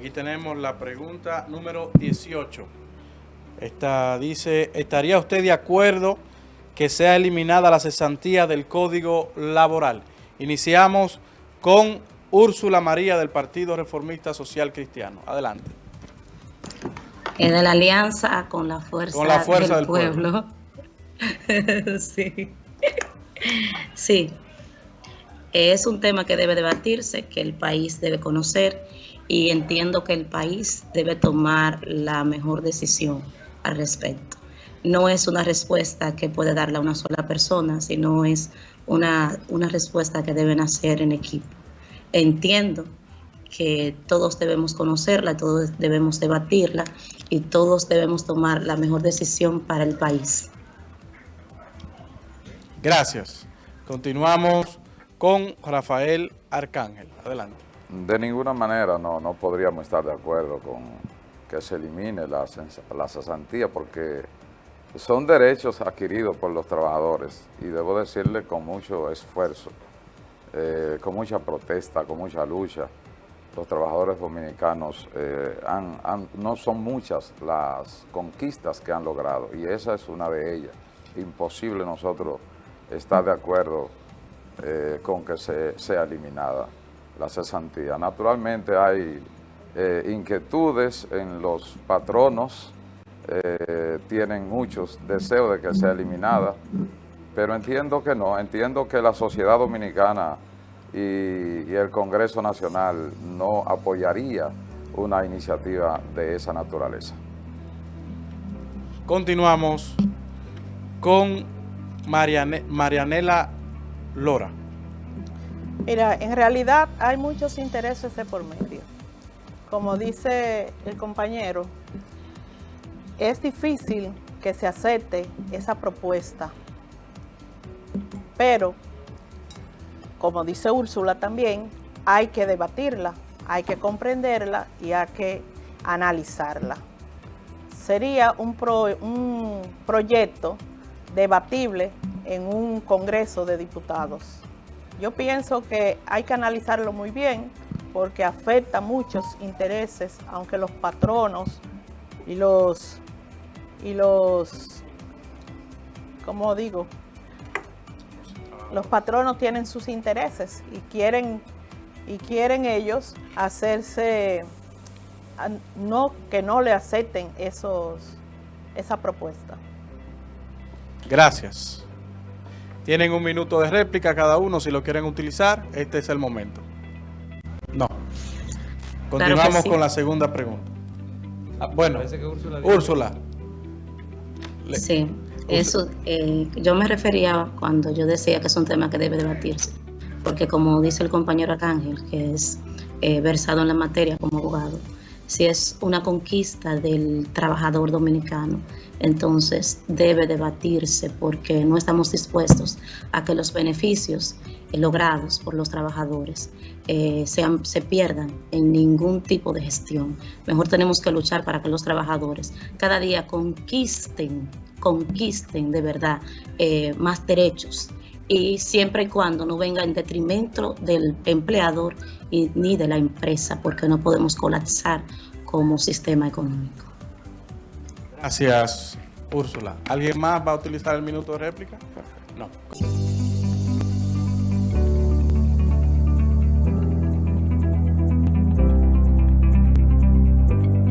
tenemos la pregunta número 18. Esta dice, ¿estaría usted de acuerdo que sea eliminada la cesantía del Código Laboral? Iniciamos con Úrsula María del Partido Reformista Social Cristiano. Adelante. Es de la alianza con la fuerza, con la fuerza del, pueblo. pueblo. sí. Sí. Es un tema que debe debatirse, que el país debe conocer y entiendo que el país debe tomar la mejor decisión al respecto. No es una respuesta que puede darle a una sola persona, sino es una, una respuesta que deben hacer en equipo. Entiendo que todos debemos conocerla, todos debemos debatirla y todos debemos tomar la mejor decisión para el país. Gracias. Continuamos con Rafael Arcángel. Adelante. De ninguna manera no, no podríamos estar de acuerdo con que se elimine la, cesantía porque son derechos adquiridos por los trabajadores y debo decirle con mucho esfuerzo, eh, con mucha protesta, con mucha lucha. Los trabajadores dominicanos eh, no son muchas las conquistas que han logrado y esa es una de ellas. Imposible nosotros estar de acuerdo eh, con que se, sea eliminada la cesantía. Naturalmente hay eh, inquietudes en los patronos, eh, tienen muchos deseos de que sea eliminada, pero entiendo que no, entiendo que la sociedad dominicana y, el Congreso Nacional no apoyaría una iniciativa de esa naturaleza. Continuamos con Mariane, Marianela Lora. Mira, en realidad hay muchos intereses de por medio. Como dice el compañero, es difícil que se acepte esa propuesta. Pero, como dice Úrsula también, hay que debatirla, hay que comprenderla y hay que analizarla. Sería un, un proyecto debatible en un Congreso de Diputados. Yo pienso que hay que analizarlo muy bien porque afecta muchos intereses, aunque los patronos y los, y los, ¿cómo digo? Los patronos tienen sus intereses y quieren, y quieren ellos hacerse, no, que no le acepten esos, esa propuesta. Gracias. Tienen un minuto de réplica cada uno si lo quieren utilizar. Este es el momento. No. Continuamos con la segunda pregunta. Ah, bueno, Úrsula. Sí, eso, eh, yo me refería cuando yo decía que es un tema que debe debatirse, porque como dice el compañero Arcángel, que es eh, versado en la materia como abogado, si es una conquista del trabajador dominicano, entonces debe debatirse porque no estamos dispuestos a que los beneficios logrados por los trabajadores eh, sean, se pierdan en ningún tipo de gestión. Mejor tenemos que luchar para que los trabajadores cada día conquisten, conquisten de verdad eh, más derechos y siempre y cuando no venga en detrimento del empleador y, ni de la empresa, porque no podemos colapsar como sistema económico. Gracias, Úrsula. ¿Alguien más va a utilizar el minuto de réplica? No.